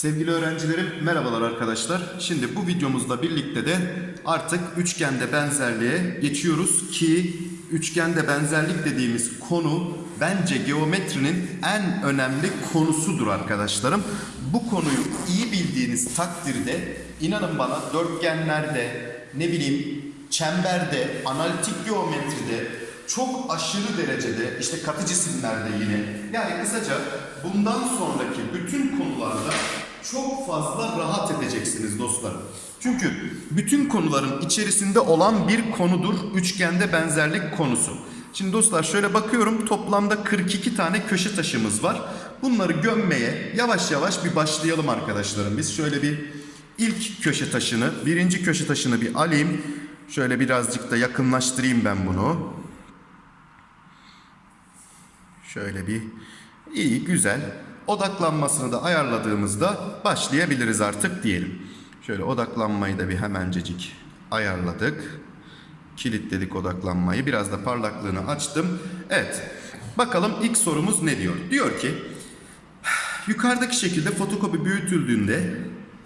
Sevgili öğrencilerim merhabalar arkadaşlar. Şimdi bu videomuzla birlikte de artık üçgende benzerliğe geçiyoruz ki üçgende benzerlik dediğimiz konu bence geometrinin en önemli konusudur arkadaşlarım. Bu konuyu iyi bildiğiniz takdirde inanın bana dörtgenlerde ne bileyim çemberde, analitik geometride çok aşırı derecede işte katı cisimlerde yine yani kısaca bundan sonraki bütün konularda çok fazla rahat edeceksiniz dostlarım. Çünkü bütün konuların içerisinde olan bir konudur üçgende benzerlik konusu. Şimdi dostlar şöyle bakıyorum toplamda 42 tane köşe taşımız var. Bunları gömmeye yavaş yavaş bir başlayalım arkadaşlarım. Biz şöyle bir ilk köşe taşını, birinci köşe taşını bir alayım. Şöyle birazcık da yakınlaştırayım ben bunu. Şöyle bir iyi güzel odaklanmasını da ayarladığımızda başlayabiliriz artık diyelim. Şöyle odaklanmayı da bir hemencecik ayarladık. Kilitledik odaklanmayı. Biraz da parlaklığını açtım. Evet. Bakalım ilk sorumuz ne diyor? Diyor ki yukarıdaki şekilde fotokopi büyütüldüğünde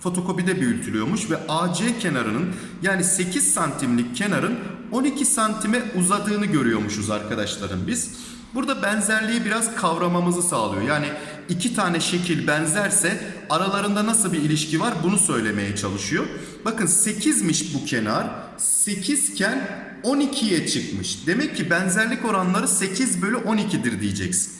fotokopide büyütülüyormuş ve AC kenarının yani 8 santimlik kenarın 12 santime uzadığını görüyormuşuz arkadaşlarım biz. Burada benzerliği biraz kavramamızı sağlıyor. Yani iki tane şekil benzerse aralarında nasıl bir ilişki var bunu söylemeye çalışıyor. Bakın 8'miş bu kenar. 8 iken 12'ye çıkmış. Demek ki benzerlik oranları 8 bölü 12'dir diyeceksin.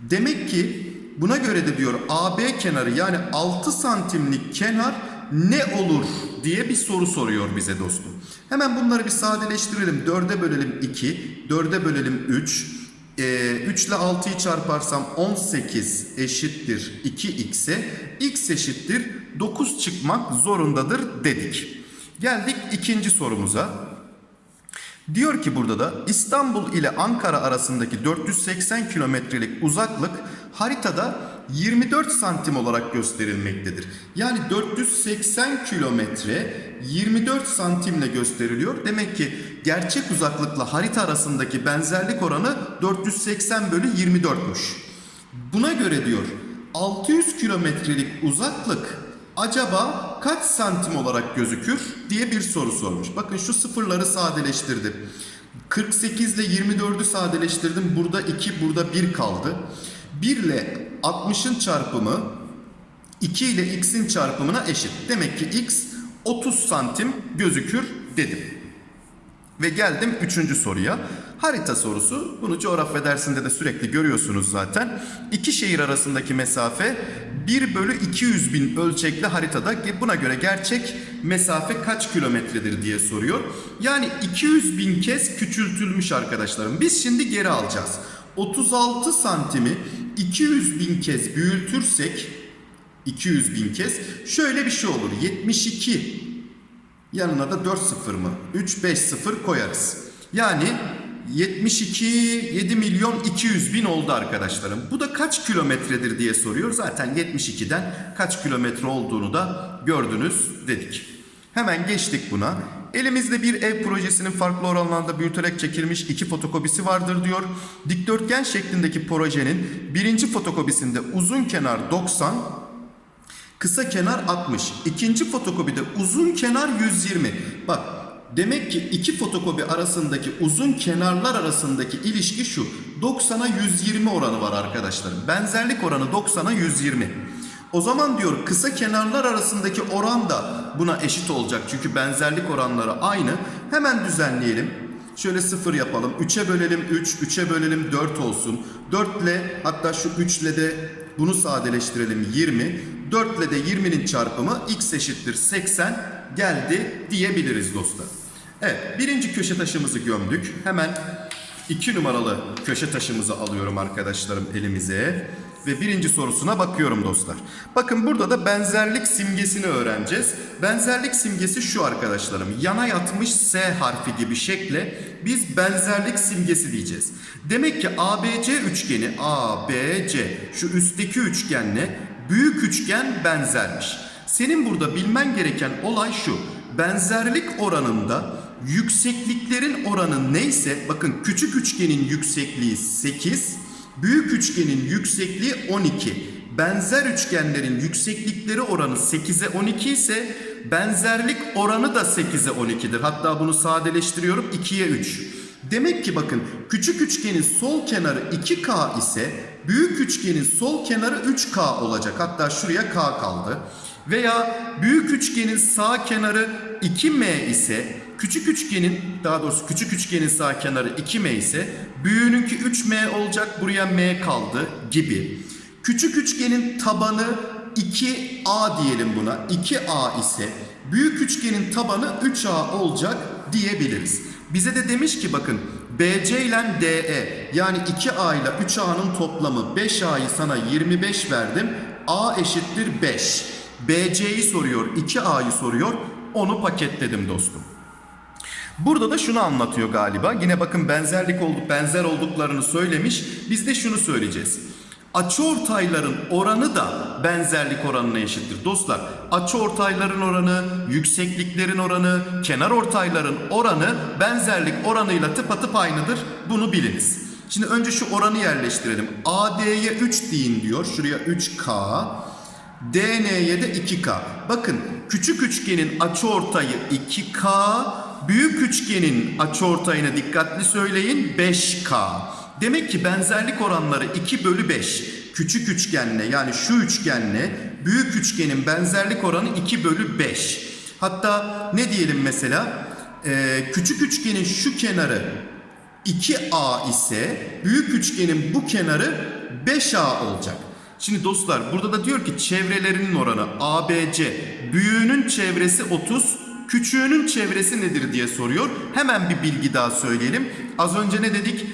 Demek ki buna göre de diyor AB kenarı yani 6 santimlik kenar ne olur diye bir soru soruyor bize dostum. Hemen bunları bir sadeleştirelim. 4'e bölelim 2, 4'e bölelim 3. Ee, 3 ile 6'yı çarparsam 18 eşittir 2x'e. x eşittir 9 çıkmak zorundadır dedik. Geldik ikinci sorumuza. Diyor ki burada da İstanbul ile Ankara arasındaki 480 kilometrelik uzaklık haritada 24 santim olarak gösterilmektedir. Yani 480 kilometre 24 santimle gösteriliyor. Demek ki gerçek uzaklıkla harita arasındaki benzerlik oranı 480 bölü 24'müş. Buna göre diyor 600 kilometrelik uzaklık acaba kaç santim olarak gözükür diye bir soru sormuş. Bakın şu sıfırları sadeleştirdim. 48 ile 24'ü sadeleştirdim. Burada 2, burada 1 kaldı. 1 ile 60'ın çarpımı 2 ile x'in çarpımına eşit. Demek ki x 30 santim gözükür dedim. Ve geldim üçüncü soruya. Harita sorusu. Bunu coğrafya dersinde de sürekli görüyorsunuz zaten. İki şehir arasındaki mesafe 1 bölü 200 bin ölçekli haritada. Buna göre gerçek mesafe kaç kilometredir diye soruyor. Yani 200 bin kez küçültülmüş arkadaşlarım. Biz şimdi geri alacağız. 36 santimi 200 bin kez büyütürsek 200 bin kez şöyle bir şey olur. 72 Yanına da 4 sıfır mı? 3 5 sıfır koyarız. Yani 72 7 milyon 200 bin oldu arkadaşlarım. Bu da kaç kilometredir diye soruyor. Zaten 72'den kaç kilometre olduğunu da gördünüz dedik. Hemen geçtik buna. Elimizde bir ev projesinin farklı oranlarda büyüterek çekilmiş iki fotokopisi vardır diyor. Dikdörtgen şeklindeki projenin birinci fotokopisinde uzun kenar 90, Kısa kenar 60. İkinci fotokopide uzun kenar 120. Bak demek ki iki fotokopi arasındaki uzun kenarlar arasındaki ilişki şu. 90'a 120 oranı var arkadaşlarım. Benzerlik oranı 90'a 120. O zaman diyor kısa kenarlar arasındaki oran da buna eşit olacak. Çünkü benzerlik oranları aynı. Hemen düzenleyelim. Şöyle sıfır yapalım. 3'e bölelim 3, 3'e bölelim 4 olsun. 4 ile hatta şu 3 ile de bunu sadeleştirelim 20. 4 ile de 20'nin çarpımı x eşittir 80 geldi diyebiliriz dostlar. Evet birinci köşe taşımızı gömdük. Hemen 2 numaralı köşe taşımızı alıyorum arkadaşlarım elimize. Ve birinci sorusuna bakıyorum dostlar. Bakın burada da benzerlik simgesini öğreneceğiz. Benzerlik simgesi şu arkadaşlarım. Yana yatmış S harfi gibi şekle biz benzerlik simgesi diyeceğiz. Demek ki ABC üçgeni ABC şu üstteki üçgenle büyük üçgen benzermiş. Senin burada bilmen gereken olay şu. Benzerlik oranında yüksekliklerin oranı neyse bakın küçük üçgenin yüksekliği 8, büyük üçgenin yüksekliği 12. Benzer üçgenlerin yükseklikleri oranı 8'e 12 ise benzerlik oranı da 8'e 12'dir. Hatta bunu sadeleştiriyorum 2'ye 3. Demek ki bakın küçük üçgenin sol kenarı 2K ise büyük üçgenin sol kenarı 3K olacak. Hatta şuraya K kaldı. Veya büyük üçgenin sağ kenarı 2M ise küçük üçgenin daha doğrusu küçük üçgenin sağ kenarı 2M ise büyüğününki 3M olacak buraya M kaldı gibi. Küçük üçgenin tabanı 2A diyelim buna. 2A ise büyük üçgenin tabanı 3A olacak diyebiliriz. Bize de demiş ki bakın BC ile DE yani 2A ile 3A'nın toplamı 5A'yı sana 25 verdim. A eşittir 5. BC'yi soruyor, 2A'yı soruyor. Onu paketledim dostum. Burada da şunu anlatıyor galiba. Yine bakın benzerlik olduk, benzer olduklarını söylemiş. Biz de şunu söyleyeceğiz. Açıortayların oranı da benzerlik oranına eşittir. Dostlar, açıortayların oranı, yüksekliklerin oranı, kenar ortayların oranı benzerlik oranıyla tıpatıp aynıdır. Bunu biliniz. Şimdi önce şu oranı yerleştirelim. AD'ye 3 deyin diyor. Şuraya 3K. DN'ye de 2K. Bakın küçük üçgenin açıortayı 2K, büyük üçgenin açıortayına dikkatli söyleyin 5K. Demek ki benzerlik oranları 2 bölü 5. Küçük üçgenle yani şu üçgenle büyük üçgenin benzerlik oranı 2 bölü 5. Hatta ne diyelim mesela? Ee, küçük üçgenin şu kenarı 2A ise büyük üçgenin bu kenarı 5A olacak. Şimdi dostlar burada da diyor ki çevrelerinin oranı ABC. Büyüğünün çevresi 30, küçüğünün çevresi nedir diye soruyor. Hemen bir bilgi daha söyleyelim. Az önce ne dedik?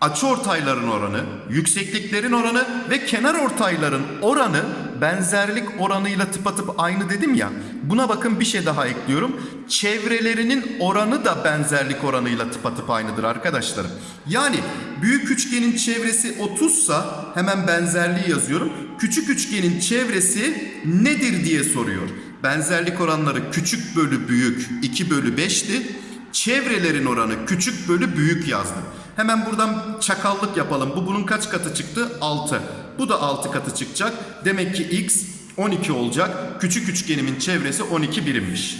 Açıortayların oranı, yüksekliklerin oranı ve kenar ortayların oranı benzerlik oranıyla tıpatıp aynı dedim ya. Buna bakın bir şey daha ekliyorum. Çevrelerinin oranı da benzerlik oranıyla tıpatıp aynıdır arkadaşlarım. Yani büyük üçgenin çevresi 30 sa hemen benzerliği yazıyorum. Küçük üçgenin çevresi nedir diye soruyor. Benzerlik oranları küçük bölü büyük 2 bölü 5'ti. Çevrelerin oranı küçük bölü büyük yazdım. Hemen buradan çakallık yapalım. Bu bunun kaç katı çıktı? 6. Bu da 6 katı çıkacak. Demek ki x 12 olacak. Küçük üçgenimin çevresi 12 birimmiş.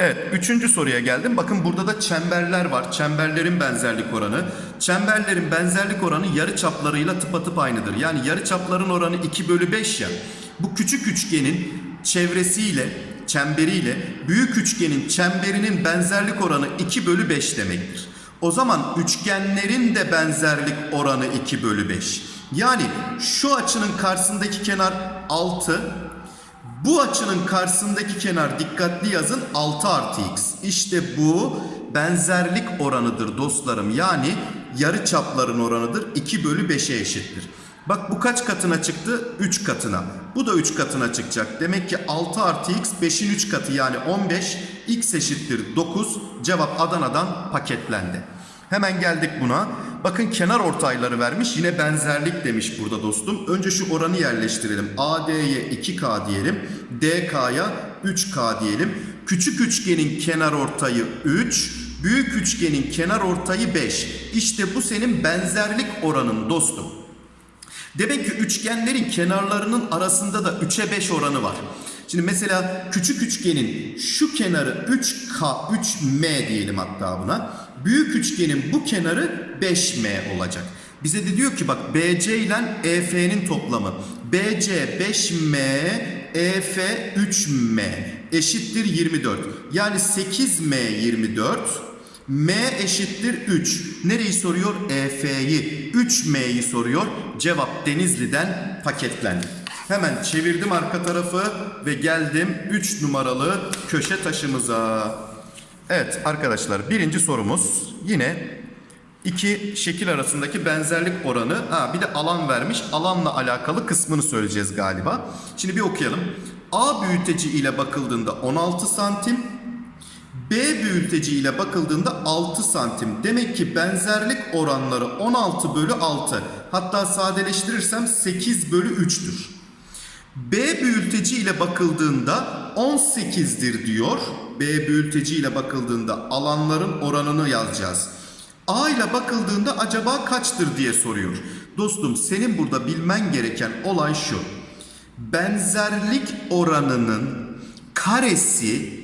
Evet, üçüncü soruya geldim. Bakın burada da çemberler var. Çemberlerin benzerlik oranı. Çemberlerin benzerlik oranı yarı çaplarıyla tıpatıp aynıdır. Yani yarı çapların oranı 2 bölü 5 ya. Bu küçük üçgenin çevresiyle, çemberiyle büyük üçgenin çemberinin benzerlik oranı 2 bölü 5 demektir. O zaman üçgenlerin de benzerlik oranı 2 bölü 5. Yani şu açının karşısındaki kenar 6, bu açının karşısındaki kenar dikkatli yazın 6 artı x. İşte bu benzerlik oranıdır dostlarım. Yani yarı çapların oranıdır. 2 bölü 5'e eşittir. Bak bu kaç katına çıktı? 3 katına. Bu da 3 katına çıkacak. Demek ki 6 artı x 5'in 3 katı yani 15. x eşittir 9. Cevap Adana'dan paketlendi. Hemen geldik buna. Bakın kenar ortayları vermiş. Yine benzerlik demiş burada dostum. Önce şu oranı yerleştirelim. AD'ye 2K diyelim. DK'ya 3K diyelim. Küçük üçgenin kenar ortayı 3. Büyük üçgenin kenar ortayı 5. İşte bu senin benzerlik oranın dostum. Demek ki üçgenlerin kenarlarının arasında da 3'e 5 oranı var. Şimdi mesela küçük üçgenin şu kenarı 3K, 3M diyelim hatta buna. Büyük üçgenin bu kenarı 5M olacak. Bize de diyor ki bak BC ile EF'nin toplamı. BC 5M, EF 3M eşittir 24. Yani 8M 24. M eşittir 3. Nereyi soruyor? EF'yi. 3M'yi soruyor. Cevap Denizli'den paketlendi. Hemen çevirdim arka tarafı ve geldim 3 numaralı köşe taşımıza. Evet arkadaşlar birinci sorumuz yine iki şekil arasındaki benzerlik oranı. Ha, bir de alan vermiş. Alanla alakalı kısmını söyleyeceğiz galiba. Şimdi bir okuyalım. A büyüteci ile bakıldığında 16 santim, B büyüteci ile bakıldığında 6 santim. Demek ki benzerlik oranları 16 bölü 6. Hatta sadeleştirirsem 8 bölü 3'tür. B büyüteci ile bakıldığında 18'dir diyor. B büyülteci ile bakıldığında alanların oranını yazacağız. A ile bakıldığında acaba kaçtır diye soruyor. Dostum senin burada bilmen gereken olay şu. Benzerlik oranının karesi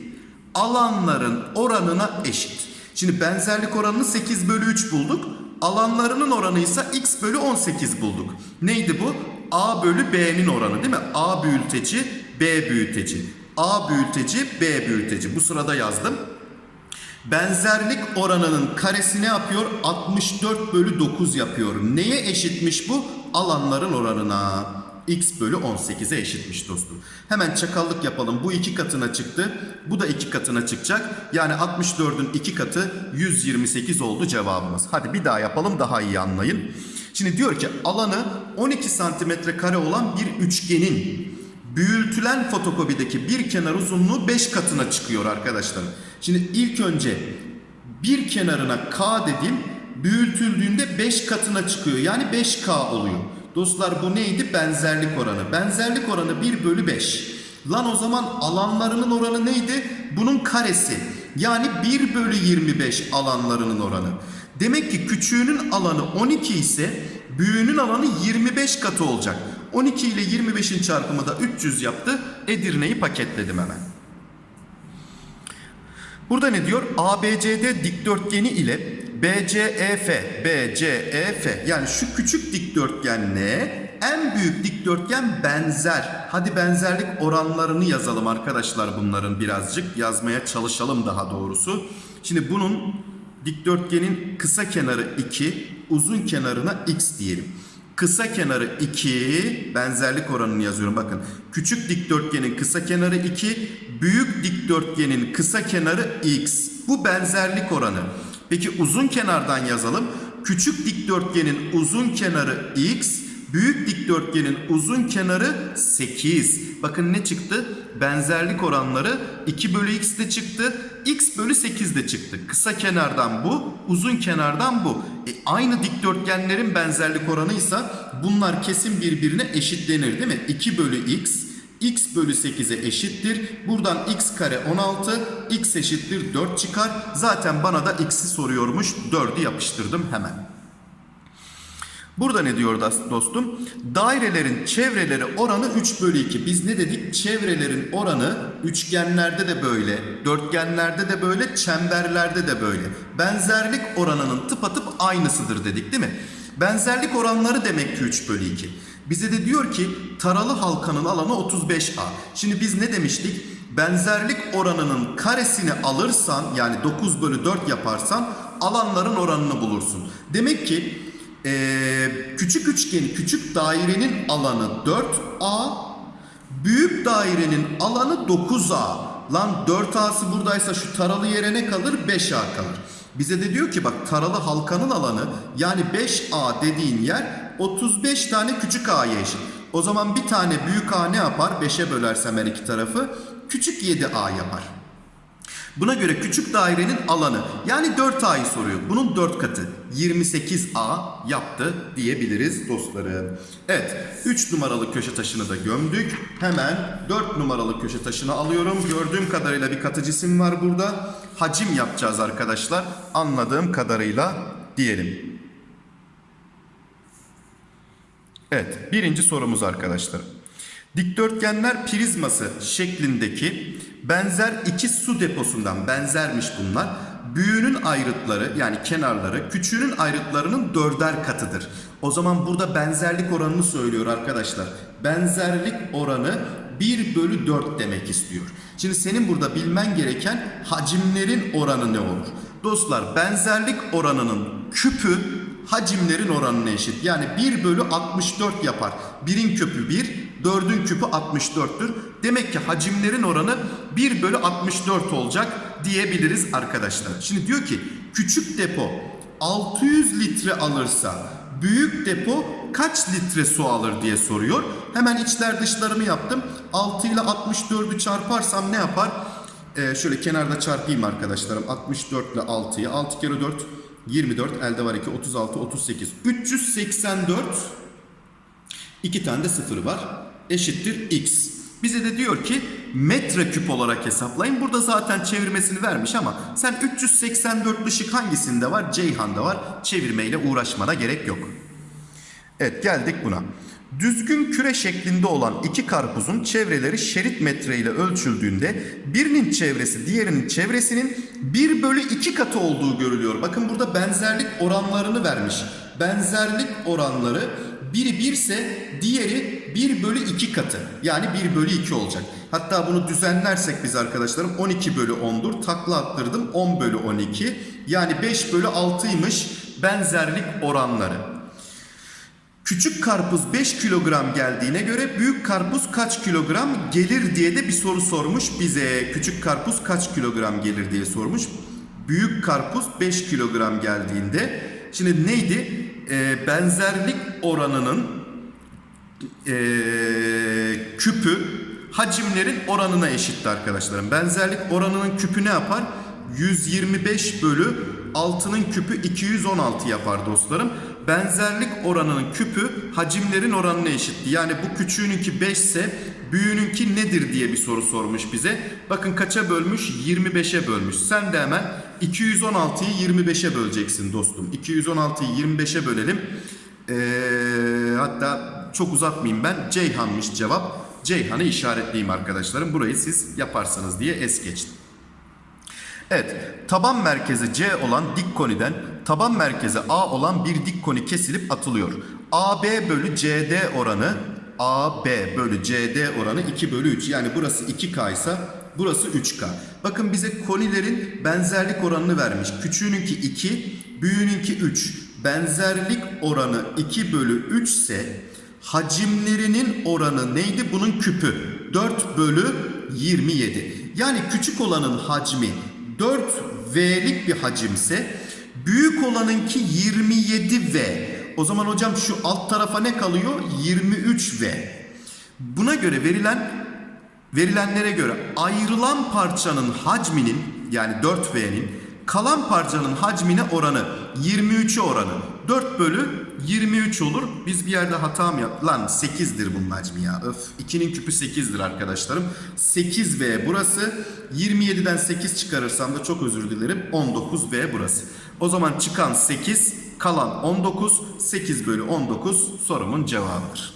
alanların oranına eşit. Şimdi benzerlik oranını 8 bölü 3 bulduk. Alanlarının oranı ise x bölü 18 bulduk. Neydi bu? A bölü B'nin oranı değil mi? A büyülteci, B büyülteci. A büyülteci, B büyülteci. Bu sırada yazdım. Benzerlik oranının karesi ne yapıyor? 64 bölü 9 yapıyor. Neye eşitmiş bu? Alanların oranına. X bölü 18'e eşitmiş dostum. Hemen çakallık yapalım. Bu iki katına çıktı. Bu da iki katına çıkacak. Yani 64'ün iki katı 128 oldu cevabımız. Hadi bir daha yapalım daha iyi anlayın. Şimdi diyor ki alanı 12 santimetre kare olan bir üçgenin büyütülen fotokopideki bir kenar uzunluğu 5 katına çıkıyor arkadaşlar. Şimdi ilk önce bir kenarına K dedim büyütüldüğünde 5 katına çıkıyor. Yani 5K oluyor. Dostlar bu neydi? Benzerlik oranı. Benzerlik oranı 1 bölü 5. Lan o zaman alanlarının oranı neydi? Bunun karesi. Yani 1 bölü 25 alanlarının oranı. Demek ki küçüğünün alanı 12 ise büyüğünün alanı 25 katı olacak. 12 ile 25'in çarpımı da 300 yaptı. Edirne'yi paketledim hemen. Burada ne diyor? ABCD dikdörtgeni ile BCEF, BCEF yani şu küçük dikdörtgenle en büyük dikdörtgen benzer. Hadi benzerlik oranlarını yazalım arkadaşlar bunların birazcık yazmaya çalışalım daha doğrusu. Şimdi bunun dikdörtgenin kısa kenarı 2, uzun kenarına x diyelim. Kısa kenarı 2 benzerlik oranını yazıyorum bakın. Küçük dikdörtgenin kısa kenarı 2, büyük dikdörtgenin kısa kenarı x. Bu benzerlik oranı. Peki uzun kenardan yazalım. Küçük dikdörtgenin uzun kenarı x, büyük dikdörtgenin uzun kenarı 8. Bakın ne çıktı? Benzerlik oranları 2 bölü x de çıktı. x bölü 8 de çıktı. Kısa kenardan bu, uzun kenardan bu. E, aynı dikdörtgenlerin benzerlik oranıysa bunlar kesin birbirine eşitlenir değil mi? 2 bölü x, x bölü 8'e eşittir. Buradan x kare 16, x eşittir 4 çıkar. Zaten bana da x'i soruyormuş. 4'ü yapıştırdım hemen. Burada ne diyor dostum? Dairelerin çevreleri oranı 3 bölü 2. Biz ne dedik? Çevrelerin oranı üçgenlerde de böyle, dörtgenlerde de böyle, çemberlerde de böyle. Benzerlik oranının tıpatıp aynısıdır dedik değil mi? Benzerlik oranları demek ki 3 bölü 2. Bize de diyor ki taralı halkanın alanı 35A. Şimdi biz ne demiştik? Benzerlik oranının karesini alırsan yani 9 bölü 4 yaparsan alanların oranını bulursun. Demek ki ee, küçük üçgeni, küçük dairenin alanı 4A, büyük dairenin alanı 9A. Lan 4A'sı buradaysa şu taralı yere ne kalır? 5A kalır. Bize de diyor ki bak taralı halkanın alanı yani 5A dediğin yer 35 tane küçük A'ya eşit. O zaman bir tane büyük A ne yapar? 5'e bölersem her iki tarafı küçük 7A yapar. Buna göre küçük dairenin alanı yani 4A'yı soruyor. Bunun 4 katı 28A yaptı diyebiliriz dostlarım. Evet 3 numaralı köşe taşını da gömdük. Hemen 4 numaralı köşe taşını alıyorum. Gördüğüm kadarıyla bir katı cisim var burada. Hacim yapacağız arkadaşlar. Anladığım kadarıyla diyelim. Evet birinci sorumuz arkadaşlar. Dikdörtgenler prizması şeklindeki benzer iki su deposundan benzermiş bunlar. Büyüğünün ayrıtları yani kenarları küçüğünün ayrıtlarının dörder katıdır. O zaman burada benzerlik oranını söylüyor arkadaşlar. Benzerlik oranı 1 bölü 4 demek istiyor. Şimdi senin burada bilmen gereken hacimlerin oranı ne olur? Dostlar benzerlik oranının küpü hacimlerin oranına eşit. Yani 1 bölü 64 yapar. 1'in küpü 1, 4'ün küpü 64'tür. Demek ki hacimlerin oranı 1 bölü 64 olacak diyebiliriz arkadaşlar. Şimdi diyor ki küçük depo 600 litre alırsa büyük depo kaç litre su alır diye soruyor. Hemen içler dışlarımı yaptım. 6 ile 64'ü çarparsam ne yapar? Ee, şöyle kenarda çarpayım arkadaşlarım. 64 ile 6'yı. 6 kere 4 24 elde var 2 36 38 384 2 tane de sıfır var eşittir x. Bize de diyor ki metreküp olarak hesaplayın. Burada zaten çevirmesini vermiş ama sen 384 ışık hangisinde var? Ceyhan'da var. Çevirmeyle uğraşmana gerek yok. Evet geldik buna. Düzgün küre şeklinde olan iki karpuzun çevreleri şerit metre ile ölçüldüğünde birinin çevresi diğerinin çevresinin 1 bölü 2 katı olduğu görülüyor. Bakın burada benzerlik oranlarını vermiş. Benzerlik oranları biri 1 ise diğeri 1 bölü 2 katı. Yani 1 bölü 2 olacak. Hatta bunu düzenlersek biz arkadaşlarım 12 bölü 10'dur. Takla attırdım 10 bölü 12. Yani 5 bölü 6'ymış benzerlik oranları. Küçük karpuz 5 kilogram geldiğine göre büyük karpuz kaç kilogram gelir diye de bir soru sormuş bize. Küçük karpuz kaç kilogram gelir diye sormuş. Büyük karpuz 5 kilogram geldiğinde şimdi neydi? Ee, benzerlik oranının ee, küpü hacimlerin oranına eşitti arkadaşlarım. Benzerlik oranının küpü ne yapar? 125 bölü 6'nın küpü 216 yapar dostlarım. Benzerlik oranının küpü hacimlerin oranına eşitti. Yani bu küçüğününki 5 ise büyüğününki nedir diye bir soru sormuş bize. Bakın kaça bölmüş? 25'e bölmüş. Sen de hemen 216'yı 25'e böleceksin dostum. 216'yı 25'e bölelim. Ee, hatta çok uzatmayayım ben. Ceyhan'mış cevap. Ceyhan'ı işaretleyeyim arkadaşlarım. Burayı siz yaparsanız diye es geçtim. Evet, taban merkezi C olan dik koniden taban merkezi A olan bir dik koni kesilip atılıyor. AB bölü CD oranı AB bölü CD oranı 2 bölü 3. Yani burası 2K ise burası 3K. Bakın bize konilerin benzerlik oranını vermiş. Küçüğününki 2, büyüğününki 3. Benzerlik oranı 2 bölü 3 ise hacimlerinin oranı neydi? Bunun küpü 4 bölü 27. Yani küçük olanın hacmi 4V'lik bir hacimse büyük olanınki 27V. O zaman hocam şu alt tarafa ne kalıyor? 23V. Buna göre verilen verilenlere göre ayrılan parçanın hacminin yani 4V'nin kalan parçanın hacmine oranı 23'e oranı 4 bölü 23 olur. Biz bir yerde hata mı yaptık? Lan 8'dir bunun hacmi ya. Öf. 2'nin küpü 8'dir arkadaşlarım. 8V burası. 27'den 8 çıkarırsam da çok özür dilerim. 19V burası. O zaman çıkan 8, kalan 19. 8 bölü 19 sorumun cevabıdır.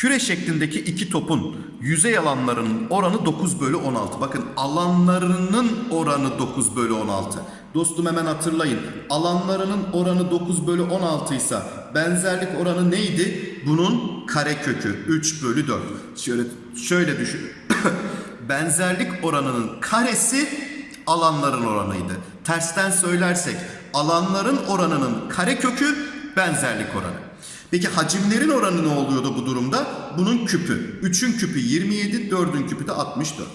Küre şeklindeki iki topun yüzey alanlarının oranı 9 bölü 16. Bakın alanlarının oranı 9 bölü 16. Dostum hemen hatırlayın. Alanlarının oranı 9 bölü 16 ise benzerlik oranı neydi? Bunun kare kökü 3 bölü 4. Şöyle, şöyle düşün. benzerlik oranının karesi alanların oranıydı. Tersten söylersek alanların oranının kare kökü benzerlik oranı. Peki hacimlerin oranı ne oluyordu bu durumda? Bunun küpü. 3'ün küpü 27, 4'ün küpü de 64.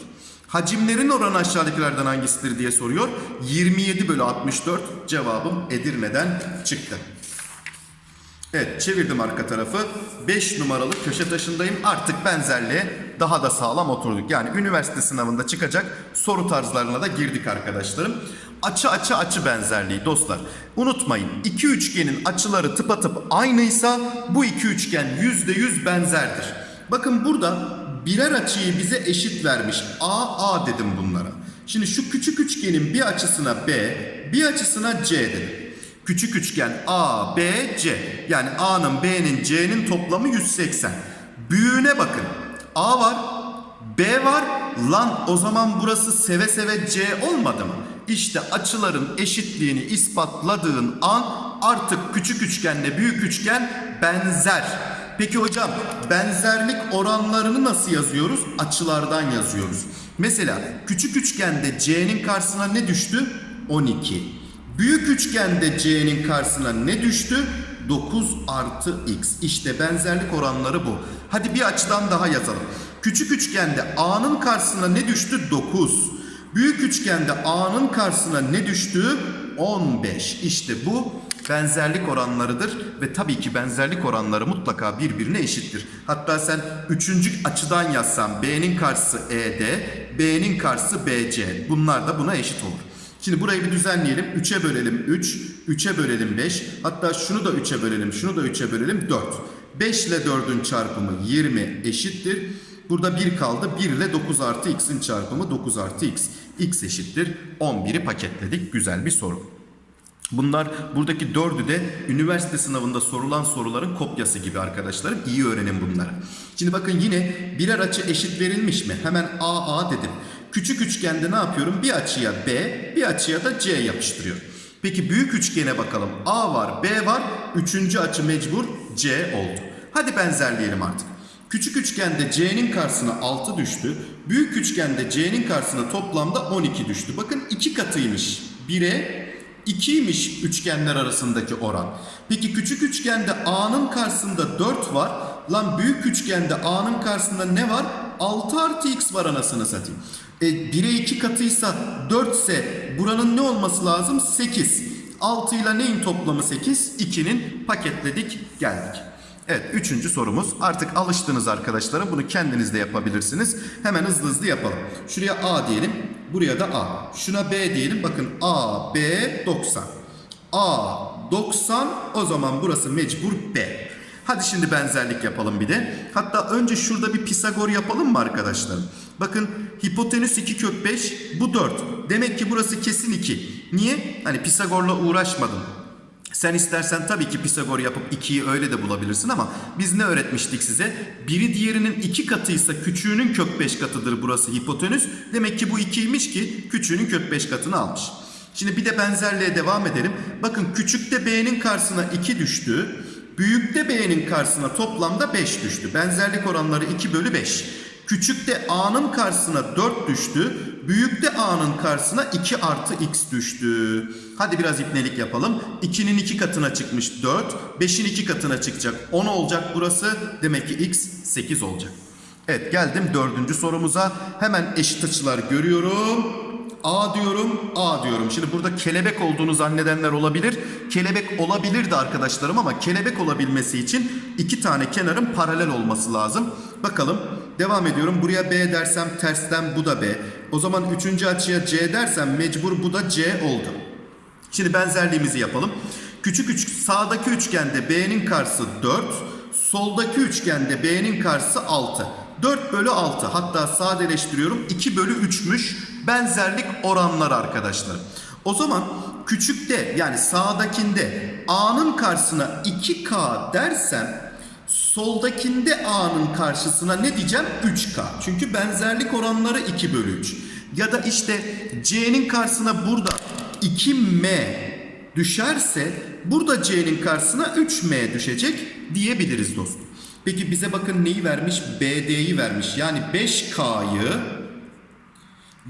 Hacimlerin oranı aşağıdakilerden hangisidir diye soruyor. 27 bölü 64 cevabım Edirne'den çıktı. Evet çevirdim arka tarafı. 5 numaralı köşe taşındayım. Artık benzerliğe daha da sağlam oturduk. Yani üniversite sınavında çıkacak soru tarzlarına da girdik arkadaşlarım. Açı açı açı benzerliği dostlar. Unutmayın iki üçgenin açıları tıpatıp aynıysa bu iki üçgen %100 benzerdir. Bakın burada birer açıyı bize eşit vermiş. A, A dedim bunlara. Şimdi şu küçük üçgenin bir açısına B, bir açısına C dedim. Küçük üçgen A, B, C. Yani A'nın, B'nin, C'nin toplamı 180. Büyüğüne bakın. A var, B var. Lan o zaman burası seve seve C olmadı mı? İşte açıların eşitliğini ispatladığın an artık küçük üçgenle büyük üçgen benzer. Peki hocam benzerlik oranlarını nasıl yazıyoruz? Açılardan yazıyoruz. Mesela küçük üçgende C'nin karşısına ne düştü? 12. Büyük üçgende C'nin karşısına ne düştü? 9 artı X. İşte benzerlik oranları bu. Hadi bir açıdan daha yazalım. Küçük üçgende A'nın karşısına ne düştü? 9. Büyük üçgende A'nın karşısına ne düştü? 15. İşte bu benzerlik oranlarıdır ve tabii ki benzerlik oranları mutlaka birbirine eşittir. Hatta sen üçüncü açıdan yazsan B'nin karşısı ED, B'nin karşısı BC. Bunlar da buna eşit olur. Şimdi burayı bir düzenleyelim. 3'e bölelim 3, 3'e bölelim 5. Hatta şunu da 3'e bölelim, şunu da 3'e bölelim 4. 5 ile 4'ün çarpımı 20 eşittir. Burada 1 kaldı. 1 ile 9 artı x'in çarpımı 9 artı x. x eşittir 11'i paketledik. Güzel bir soru. Bunlar buradaki dördü de üniversite sınavında sorulan soruların kopyası gibi arkadaşlarım. İyi öğrenin bunları. Şimdi bakın yine birer açı eşit verilmiş mi? Hemen A A dedim. Küçük üçgende ne yapıyorum? Bir açıya B, bir açıya da C yapıştırıyorum. Peki büyük üçgene bakalım. A var, B var. Üçüncü açı mecbur C oldu. Hadi benzerleyelim artık. Küçük üçgende C'nin karşısına 6 düştü. Büyük üçgende C'nin karşısına toplamda 12 düştü. Bakın iki katıymış. 1'e 2'ymiş üçgenler arasındaki oran. Peki küçük üçgende A'nın karşısında 4 var. Lan büyük üçgende A'nın karşısında ne var? 6 artı X var anasını satayım. E, 1'e 2 katıysa 4 ise buranın ne olması lazım? 8. 6 ile neyin toplamı 8? 2'nin paketledik geldik. Evet üçüncü sorumuz. Artık alıştınız arkadaşlara. Bunu kendiniz de yapabilirsiniz. Hemen hızlı hızlı yapalım. Şuraya A diyelim. Buraya da A. Şuna B diyelim. Bakın A, B 90. A 90 o zaman burası mecbur B. Hadi şimdi benzerlik yapalım bir de. Hatta önce şurada bir Pisagor yapalım mı arkadaşlar? Bakın hipotenüs 2 kök 5 bu 4. Demek ki burası kesin 2. Niye? Hani Pisagor'la uğraşmadım. Sen istersen tabii ki Pisagor yapıp 2'yi öyle de bulabilirsin ama biz ne öğretmiştik size? Biri diğerinin 2 katıysa küçüğünün kök 5 katıdır burası hipotenüs. Demek ki bu 2'ymiş ki küçüğünün kök 5 katını almış. Şimdi bir de benzerliğe devam edelim. Bakın küçükte B'nin karşısına 2 düştü. Büyükte B'nin karşısına toplamda 5 düştü. Benzerlik oranları 2 bölü 5. Küçükte A'nın karşısına 4 düştü. Büyükte A'nın karşısına 2 artı X düştü. Hadi biraz ipnelik yapalım. 2'nin 2 katına çıkmış 4. 5'in 2 katına çıkacak 10 olacak burası. Demek ki X 8 olacak. Evet geldim dördüncü sorumuza. Hemen eşit açılar görüyorum. A diyorum, A diyorum. Şimdi burada kelebek olduğunu zannedenler olabilir. Kelebek olabilirdi arkadaşlarım ama kelebek olabilmesi için iki tane kenarın paralel olması lazım. Bakalım devam ediyorum. Buraya B dersem tersten bu da B. O zaman üçüncü açıya C dersem mecbur bu da C oldu. Şimdi benzerliğimizi yapalım. Küçük üç, sağdaki üçgende B'nin karşısı 4, soldaki üçgende B'nin karşısı 6. 4 bölü 6 hatta sadeleştiriyorum 2 bölü 3'müş benzerlik oranları arkadaşlar. O zaman küçükte yani sağdakinde A'nın karşısına 2K dersem soldakinde A'nın karşısına ne diyeceğim? 3K. Çünkü benzerlik oranları 2 bölü 3. Ya da işte C'nin karşısına burada 2M düşerse burada C'nin karşısına 3M düşecek diyebiliriz dostum. Peki bize bakın neyi vermiş? BD'yi vermiş. Yani 5K'yı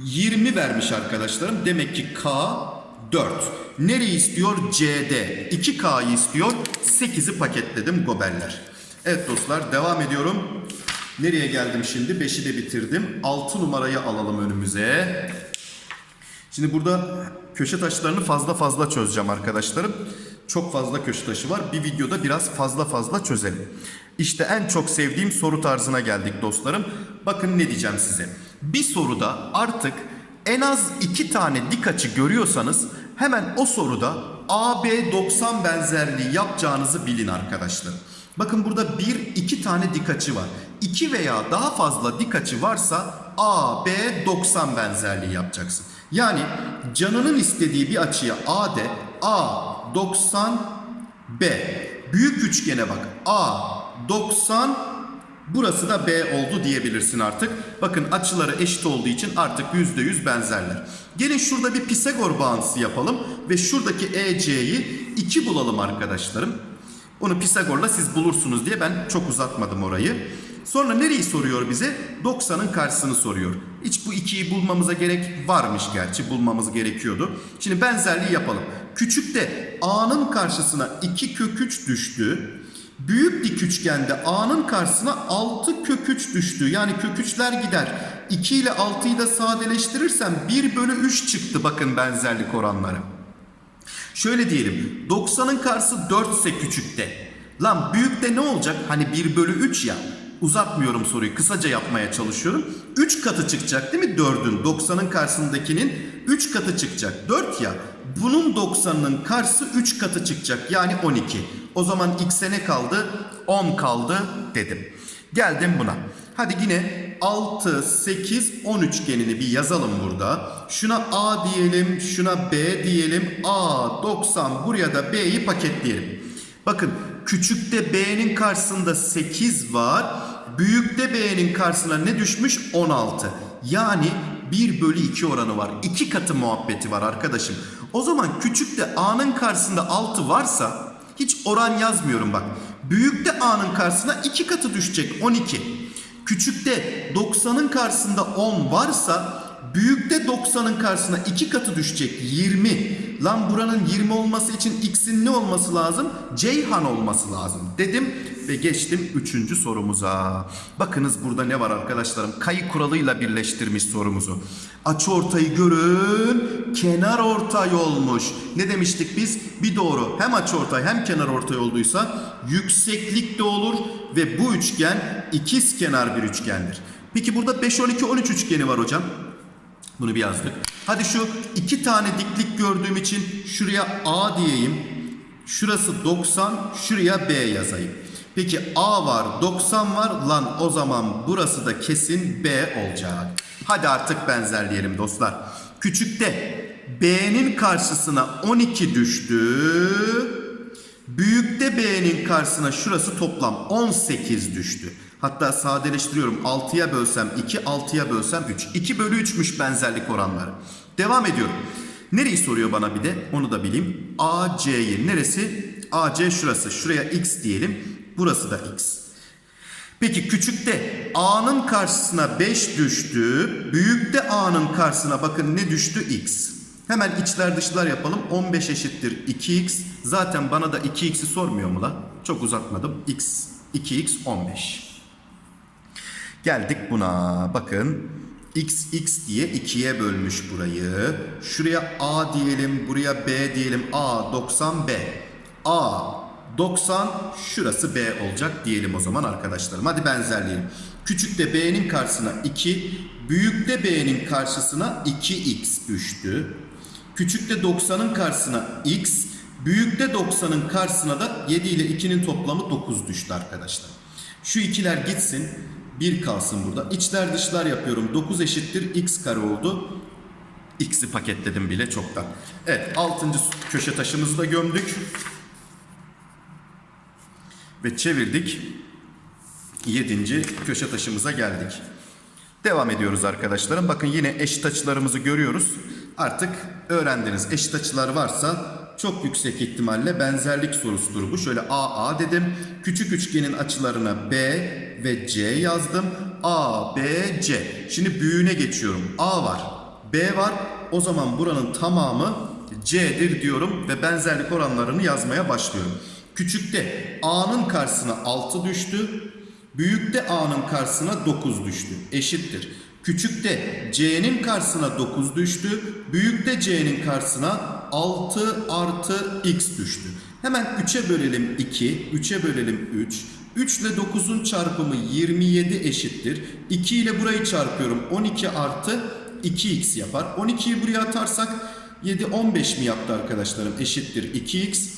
20 vermiş arkadaşlarım. Demek ki K 4. Nereyi istiyor? CD. 2K'yı istiyor. 8'i paketledim goberler. Evet dostlar devam ediyorum. Nereye geldim şimdi? 5'i de bitirdim. 6 numarayı alalım önümüze. Şimdi burada köşe taşlarını fazla fazla çözeceğim arkadaşlarım. Çok fazla köşe taşı var. Bir videoda biraz fazla fazla çözelim. İşte en çok sevdiğim soru tarzına geldik dostlarım. Bakın ne diyeceğim size. Bir soruda artık en az iki tane dik açı görüyorsanız hemen o soruda AB 90 benzerliği yapacağınızı bilin arkadaşlar. Bakın burada bir iki tane dik açı var. İki veya daha fazla dik açı varsa AB 90 benzerliği yapacaksın. Yani canının istediği bir açıya A de A 90 B. Büyük üçgene bak. A 90 burası da B oldu diyebilirsin artık. Bakın açıları eşit olduğu için artık %100 benzerler. Gelin şurada bir Pisagor bağıntısı yapalım ve şuradaki EC'yi 2 bulalım arkadaşlarım. Onu Pisagor'la siz bulursunuz diye ben çok uzatmadım orayı. Sonra nereyi soruyor bize? 90'ın karşısını soruyor. Hiç bu 2'yi bulmamıza gerek varmış gerçi bulmamız gerekiyordu. Şimdi benzerliği yapalım. Küçükte A'nın karşısına 2 kök 3 düştü. Büyük dik üçgende A'nın karşısına 6 kök 3 düştü. Yani kök 3'ler gider. 2 ile 6'yı da sadeleştirirsem 1 bölü 3 çıktı bakın benzerlik oranları. Şöyle diyelim 90'ın karşısı 4 ise küçükte. Lan büyükte ne olacak? Hani 1 bölü 3 ya. Uzatmıyorum soruyu kısaca yapmaya çalışıyorum. 3 katı çıkacak değil mi 4'ün? 90'ın karşısındakinin 3 katı çıkacak. 4 ya. Bunun 90'ının karşısı 3 katı çıkacak. Yani 12. O zaman x'e ne kaldı? 10 kaldı dedim. Geldim buna. Hadi yine 6, 8, 10 üçgenini bir yazalım burada. Şuna A diyelim, şuna B diyelim. A, 90 buraya da B'yi paketleyelim. Bakın küçükte B'nin karşısında 8 var. Büyükte B'nin karşısına ne düşmüş? 16. Yani 1 bölü 2 oranı var. 2 katı muhabbeti var arkadaşım. O zaman küçükte A'nın karşısında 6 varsa hiç oran yazmıyorum bak. Büyükte A'nın karşısına 2 katı düşecek 12. Küçükte 90'ın karşısında 10 varsa büyükte 90'ın karşısına 2 katı düşecek 20. Lan buranın 20 olması için x'in ne olması lazım? Ceyhan olması lazım dedim ve geçtim 3. sorumuza. Bakınız burada ne var arkadaşlarım? Kayı kuralıyla birleştirmiş sorumuzu. Açı ortayı görün, kenar ortay olmuş. Ne demiştik biz? Bir doğru hem açı ortay hem kenar ortay olduysa yükseklik de olur ve bu üçgen ikiz kenar bir üçgendir. Peki burada 5 12 13 üçgeni var hocam. Bunu bir yazdık. Hadi şu iki tane diklik gördüğüm için şuraya A diyeyim. Şurası 90, şuraya B yazayım. Peki A var, 90 var. Lan o zaman burası da kesin B olacak. Hadi artık benzerleyelim dostlar. Küçükte B'nin karşısına 12 düştü. Büyükte B'nin karşısına şurası toplam 18 düştü. Hatta sadeleştiriyorum. 6'ya bölsem 2, 6'ya bölsem 3. 2 bölü 3'müş benzerlik oranları. Devam ediyorum. Nereyi soruyor bana bir de onu da bileyim. AC'yi neresi? AC şurası. Şuraya X diyelim. Burası da X. Peki küçükte A'nın karşısına 5 düştü. Büyükte A'nın karşısına bakın ne düştü? X. Hemen içler dışlar yapalım. 15 eşittir 2x. Zaten bana da 2x'i sormuyor mu la? Çok uzatmadım. x 2x 15. Geldik buna. Bakın x x diye 2'ye bölmüş burayı. Şuraya a diyelim, buraya b diyelim. a 90 b. a 90 şurası b olacak diyelim o zaman arkadaşlarım. Hadi benzerleyelim. Küçükte b'nin karşısına 2, büyükte b'nin karşısına 2x düştü. Küçükte 90'ın karşısına x, büyükte 90'ın karşısına da 7 ile 2'nin toplamı 9 düştü arkadaşlar. Şu ikiler gitsin. 1 kalsın burada. İçler dışlar yapıyorum. 9 eşittir x kare oldu. X'i paketledim bile çoktan. Evet 6. köşe taşımızı da gömdük. Ve çevirdik. 7. köşe taşımıza geldik. Devam ediyoruz arkadaşlarım. Bakın yine eşit açılarımızı görüyoruz. Artık öğrendiniz. Eşit açılar varsa çok yüksek ihtimalle benzerlik sorusudur bu. Şöyle AA dedim. Küçük üçgenin açılarına B ve C yazdım. A, B, C. Şimdi büyüğüne geçiyorum. A var. B var. O zaman buranın tamamı C'dir diyorum ve benzerlik oranlarını yazmaya başlıyorum. Küçükte A'nın karşısına 6 düştü. Büyükte A'nın karşısına 9 düştü. Eşittir. Küçükte C'nin karşısına 9 düştü. Büyükte C'nin karşısına 6 artı X düştü. Hemen 3'e bölelim 2. 3'e bölelim 3. 3 ile 9'un çarpımı 27 eşittir. 2 ile burayı çarpıyorum. 12 artı 2x yapar. 12'yi buraya atarsak 7 15 mi yaptı arkadaşlarım? Eşittir 2x.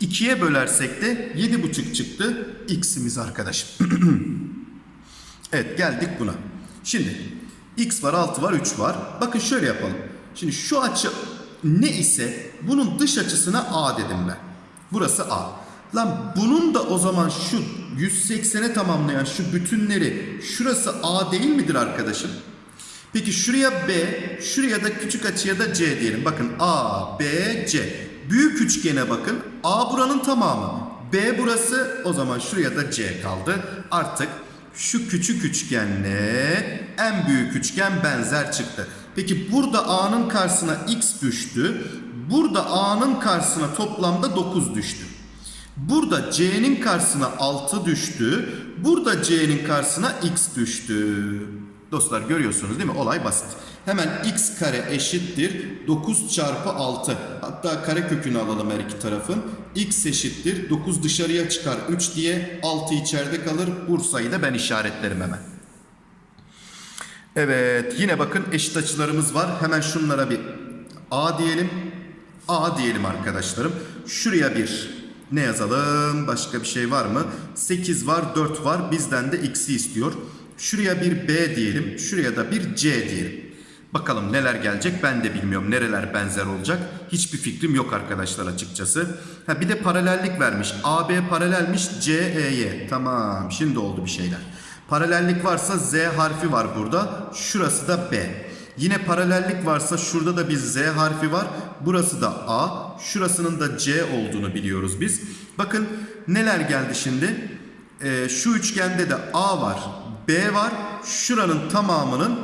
2'ye bölersek de 7,5 çıktı x'imiz arkadaşım. evet geldik buna. Şimdi x var 6 var 3 var. Bakın şöyle yapalım. Şimdi şu açı ne ise bunun dış açısına a dedim ben. Burası a. Lan bunun da o zaman şu 180'e tamamlayan şu bütünleri şurası a değil midir arkadaşım? Peki şuraya B, şuraya da küçük açıya da C diyelim. Bakın A, B, C. Büyük üçgene bakın. A buranın tamamı. B burası. O zaman şuraya da C kaldı. Artık şu küçük üçgenle en büyük üçgen benzer çıktı. Peki burada A'nın karşısına X düştü. Burada A'nın karşısına toplamda 9 düştü. Burada C'nin karşısına 6 düştü. Burada C'nin karşısına X düştü. Dostlar görüyorsunuz değil mi? Olay basit. Hemen x kare eşittir 9 çarpı 6. Hatta kare kökünü alalım her iki tarafın. x eşittir 9 dışarıya çıkar 3 diye 6 içeride kalır. Bursa'yı da ben işaretlerim hemen. Evet yine bakın eşit açılarımız var. Hemen şunlara bir A diyelim. A diyelim arkadaşlarım. Şuraya bir ne yazalım? Başka bir şey var mı? 8 var 4 var. Bizden de x'i istiyor. Şuraya bir B diyelim. Şuraya da bir C diyelim. Bakalım neler gelecek ben de bilmiyorum. Nereler benzer olacak. Hiçbir fikrim yok arkadaşlar açıkçası. Ha bir de paralellik vermiş. AB paralelmiş CE'ye. Tamam şimdi oldu bir şeyler. Paralellik varsa Z harfi var burada. Şurası da B. Yine paralellik varsa şurada da bir Z harfi var. Burası da A. Şurasının da C olduğunu biliyoruz biz. Bakın neler geldi şimdi. Ee, şu üçgende de A var. B var. Şuranın tamamının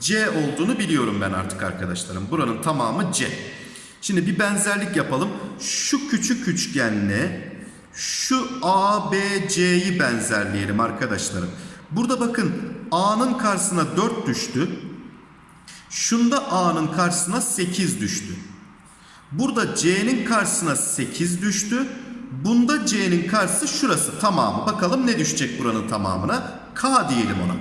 C olduğunu biliyorum ben artık arkadaşlarım. Buranın tamamı C. Şimdi bir benzerlik yapalım. Şu küçük üçgenle şu A, B, C'yi benzerleyelim arkadaşlarım. Burada bakın A'nın karşısına 4 düştü. Şunda A'nın karşısına 8 düştü. Burada C'nin karşısına 8 düştü. Bunda C'nin karşısı şurası tamamı. Bakalım ne düşecek buranın tamamına? K diyelim ona.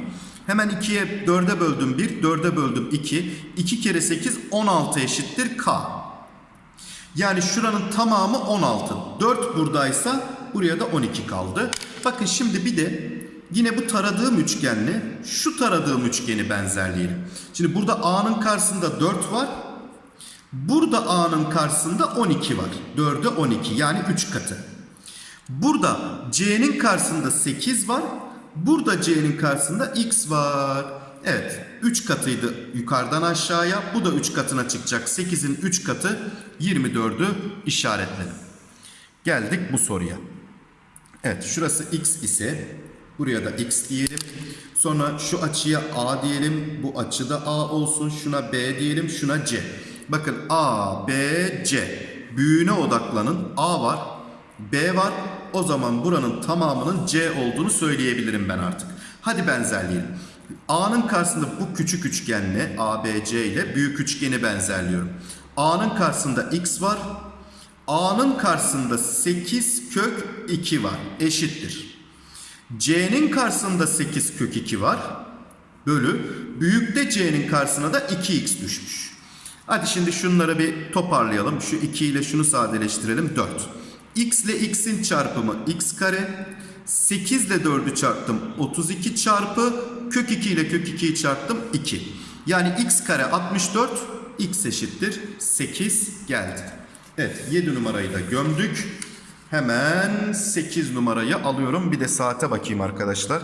Hemen 2'ye 4'e böldüm 1, 4'e böldüm 2. 2 kere 8 16 eşittir K. Yani şuranın tamamı 16. 4 buradaysa buraya da 12 kaldı. Bakın şimdi bir de yine bu taradığım üçgenle şu taradığım üçgeni benzerleyelim. Şimdi burada A'nın karşısında 4 var. Burada A'nın karşısında 12 var. 4'e 12 yani 3 katı. Burada C'nin karşısında 8 var. Burada C'nin karşısında X var. Evet 3 katıydı yukarıdan aşağıya. Bu da 3 katına çıkacak. 8'in 3 katı 24'ü işaretledim. Geldik bu soruya. Evet şurası X ise buraya da X diyelim. Sonra şu açıya A diyelim. Bu açıda A olsun. Şuna B diyelim. Şuna C. Bakın A, B, C. Büyüğüne odaklanın. A var. B var. O zaman buranın tamamının C olduğunu söyleyebilirim ben artık. Hadi benzerleyelim. A'nın karşısında bu küçük üçgenle A, B, C ile büyük üçgeni benzerliyorum. A'nın karşısında X var. A'nın karşısında 8 kök 2 var. Eşittir. C'nin karşısında 8 kök 2 var. Bölü. Büyükte C'nin karşısına da 2x düşmüş. Hadi şimdi şunları bir toparlayalım. Şu 2 ile şunu sadeleştirelim. 4. x ile x'in çarpımı x kare. 8 ile 4'ü çarptım. 32 çarpı kök 2 ile kök 2'yi çarptım. 2. Yani x kare 64. x eşittir 8 geldi. Evet 7 numarayı da gömdük. Hemen 8 numarayı alıyorum. Bir de saate bakayım arkadaşlar.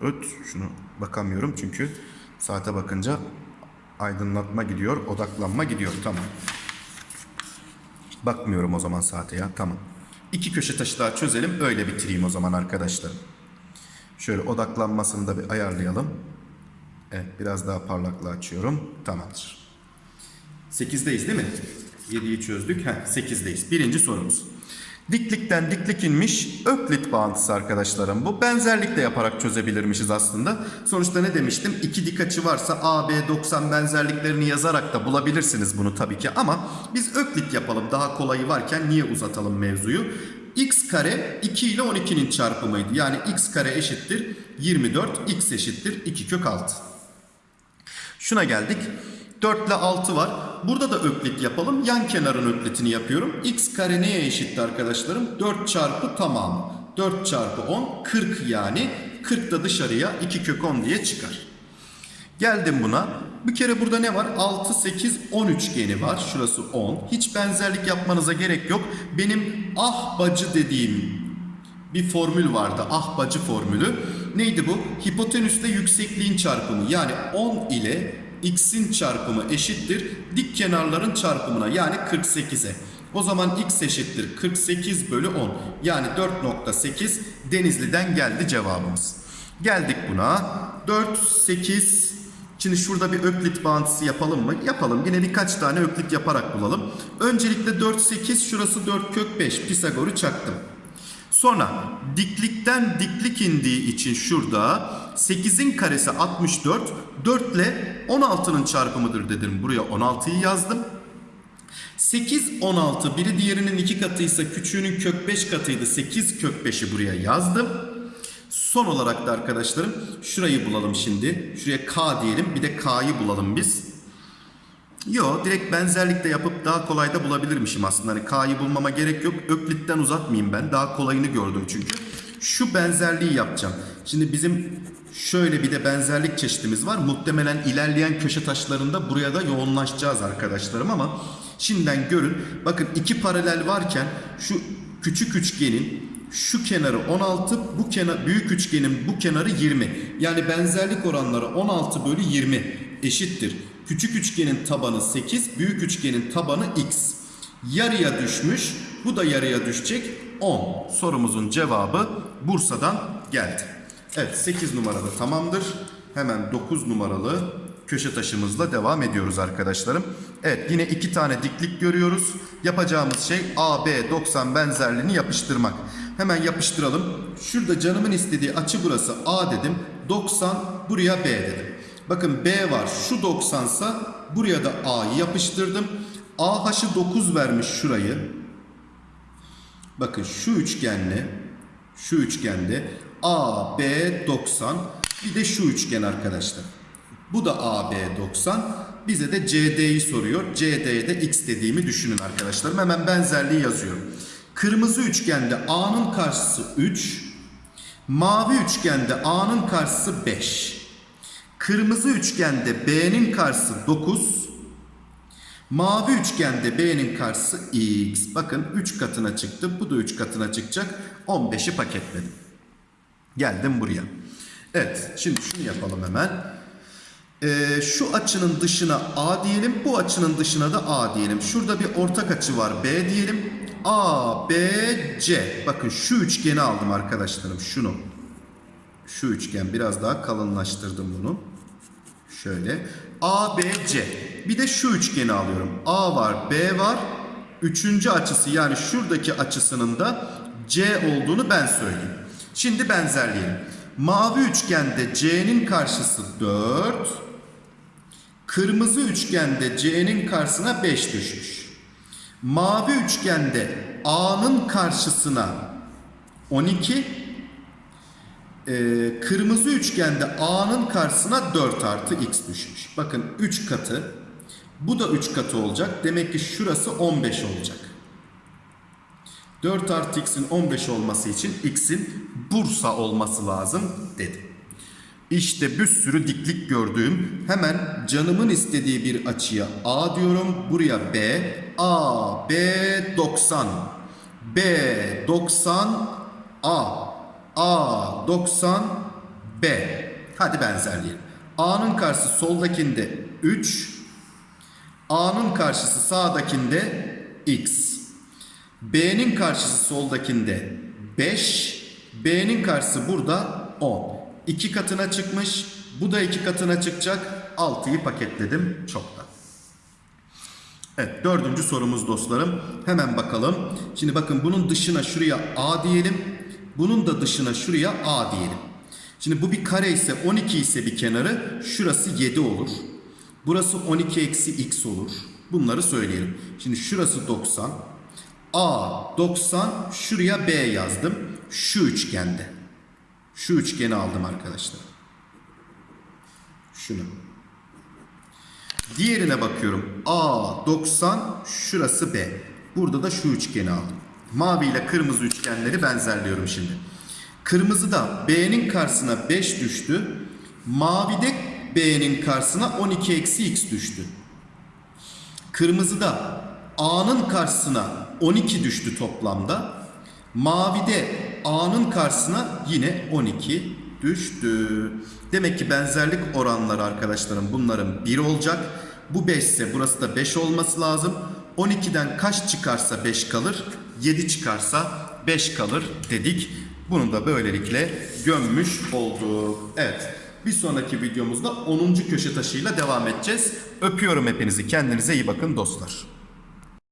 Öt şunu bakamıyorum çünkü saate bakınca aydınlatma gidiyor, odaklanma gidiyor. Tamam. Bakmıyorum o zaman saate ya. Tamam. İki köşe taşı daha çözelim. Öyle bitireyim o zaman arkadaşlar. Şöyle odaklanmasını da bir ayarlayalım. Evet biraz daha parlaklığı açıyorum. Tamamdır. 8'deyiz değil mi? 7'yi çözdük. Heh, 8'deyiz. Birinci sorumuz. Diklikten diklik inmiş öklit bağıntısı arkadaşlarım. Bu benzerlikle yaparak çözebilirmişiz aslında. Sonuçta ne demiştim? İki dik açı varsa A, B, 90 benzerliklerini yazarak da bulabilirsiniz bunu tabii ki. Ama biz öklit yapalım. Daha kolayı varken niye uzatalım mevzuyu? x kare 2 ile 12'nin çarpımıydı. Yani x kare eşittir 24, x eşittir 2 kök 6. Şuna geldik. 4 ile 6 var. Burada da öklit yapalım. Yan kenarın öklitini yapıyorum. x kare neye eşitti arkadaşlarım? 4 çarpı tamamı. 4 çarpı 10 40 yani. 40 da dışarıya 2 kök 10 diye çıkar. Geldim buna. Bir kere burada ne var? 6, 8, 10 üçgeni var. Şurası 10. Hiç benzerlik yapmanıza gerek yok. Benim ah bacı dediğim bir formül vardı. Ah bacı formülü. Neydi bu? Hipotenüsle yüksekliğin çarpımı. Yani 10 ile x'in çarpımı eşittir dik kenarların çarpımına yani 48'e. O zaman x eşittir 48 bölü 10 yani 4.8 Denizli'den geldi cevabımız. Geldik buna 4, 8 Şimdi şurada bir öklit bağıntısı yapalım mı? Yapalım. Yine birkaç tane öklit yaparak bulalım. Öncelikle 4, 8 şurası 4 kök 5 Pisagor'u çaktım. Sonra diklikten diklik indiği için şurada 8'in karesi 64. 4 ile 16'nın çarpımıdır dedim. Buraya 16'yı yazdım. 8, 16 biri diğerinin iki katıysa küçüğünün kök 5 katıydı. 8 kök 5'i buraya yazdım. Son olarak da arkadaşlarım şurayı bulalım şimdi. Şuraya K diyelim. Bir de K'yı bulalım biz. Yo direkt benzerlikle yapıp daha kolay da bulabilirmişim aslında. Hani K'yı bulmama gerek yok. Öklitten uzatmayayım ben. Daha kolayını gördüm çünkü. şu benzerliği yapacağım. Şimdi bizim şöyle bir de benzerlik çeşitimiz var. Muhtemelen ilerleyen köşe taşlarında buraya da yoğunlaşacağız arkadaşlarım ama şimdiden görün. Bakın iki paralel varken şu küçük üçgenin şu kenarı 16, bu kenar büyük üçgenin bu kenarı 20. Yani benzerlik oranları 16 bölü 20 eşittir. Küçük üçgenin tabanı 8, büyük üçgenin tabanı x. Yarıya düşmüş, bu da yarıya düşecek 10. Sorumuzun cevabı Bursa'dan geldi. Evet 8 numarada tamamdır. Hemen 9 numaralı köşe taşımızla devam ediyoruz arkadaşlarım. Evet yine iki tane diklik görüyoruz. Yapacağımız şey AB 90 benzerliğini yapıştırmak. Hemen yapıştıralım. Şurada canımın istediği açı burası A dedim. 90 buraya B dedim. Bakın B var şu 90 sa buraya da A'yı yapıştırdım. AH'ı 9 vermiş şurayı. Bakın şu üçgenle şu üçgende A, B 90 bir de şu üçgen arkadaşlar. Bu da AB 90. Bize de CD'yi soruyor. CD'ye de X dediğimi düşünün arkadaşlarım. Hemen benzerliği yazıyorum. Kırmızı üçgende A'nın karşısı 3. Mavi üçgende A'nın karşısı 5. Kırmızı üçgende B'nin karşısı 9. Mavi üçgende B'nin karşısı X. Bakın 3 katına çıktı. Bu da 3 katına çıkacak. 15'i paketledim. Geldim buraya. Evet şimdi şunu yapalım hemen. Ee, şu açının dışına A diyelim. Bu açının dışına da A diyelim. Şurada bir ortak açı var B diyelim. A, B, C. Bakın şu üçgeni aldım arkadaşlarım. Şunu. Şu üçgen biraz daha kalınlaştırdım bunu. Şöyle. A, B, C. Bir de şu üçgeni alıyorum. A var, B var. Üçüncü açısı yani şuradaki açısının da C olduğunu ben söyleyeyim. Şimdi benzerleyelim. Mavi üçgende C'nin karşısı 4. Kırmızı üçgende C'nin karşısına 5 düşmüş. Mavi üçgende A'nın karşısına 12. Ee, kırmızı üçgende A'nın karşısına 4 artı X düşmüş. Bakın 3 katı. Bu da 3 katı olacak. Demek ki şurası 15 olacak. 4 artı X'in 15 olması için X'in Bursa olması lazım dedi. İşte bir sürü diklik gördüğüm hemen canımın istediği bir açıya A diyorum. Buraya B. A, B 90. B 90 A. A 90 B. Hadi benzerleyelim. A'nın karşısı soldakinde 3. A'nın karşısı sağdakinde X. B'nin karşısı soldakinde 5. B'nin karşısı burada 10. 2 katına çıkmış. Bu da 2 katına çıkacak. 6'yı paketledim çoktan. Evet dördüncü sorumuz dostlarım. Hemen bakalım. Şimdi bakın bunun dışına şuraya A diyelim. Bunun da dışına şuraya A diyelim. Şimdi bu bir kare ise 12 ise bir kenarı şurası 7 olur. Burası 12 eksi x olur. Bunları söyleyelim. Şimdi şurası 90. A 90 şuraya B yazdım. Şu üçgende. Şu üçgeni aldım arkadaşlar. Şunu. Diğerine bakıyorum. A 90 şurası B. Burada da şu üçgeni aldım. Mavi ile kırmızı üçgenleri benzerliyorum şimdi. Kırmızıda B'nin karşısına 5 düştü. Mavide B'nin karşısına 12 eksi x düştü. Kırmızıda A'nın karşısına 12 düştü toplamda. Mavide A'nın karşısına yine 12 düştü. Demek ki benzerlik oranları arkadaşlarım bunların 1 olacak. Bu 5 ise burası da 5 olması lazım. 12'den kaç çıkarsa 5 kalır? 7 çıkarsa 5 kalır dedik. Bunu da böylelikle gömmüş olduk. Evet. Bir sonraki videomuzda 10. köşe taşıyla devam edeceğiz. Öpüyorum hepinizi. Kendinize iyi bakın dostlar.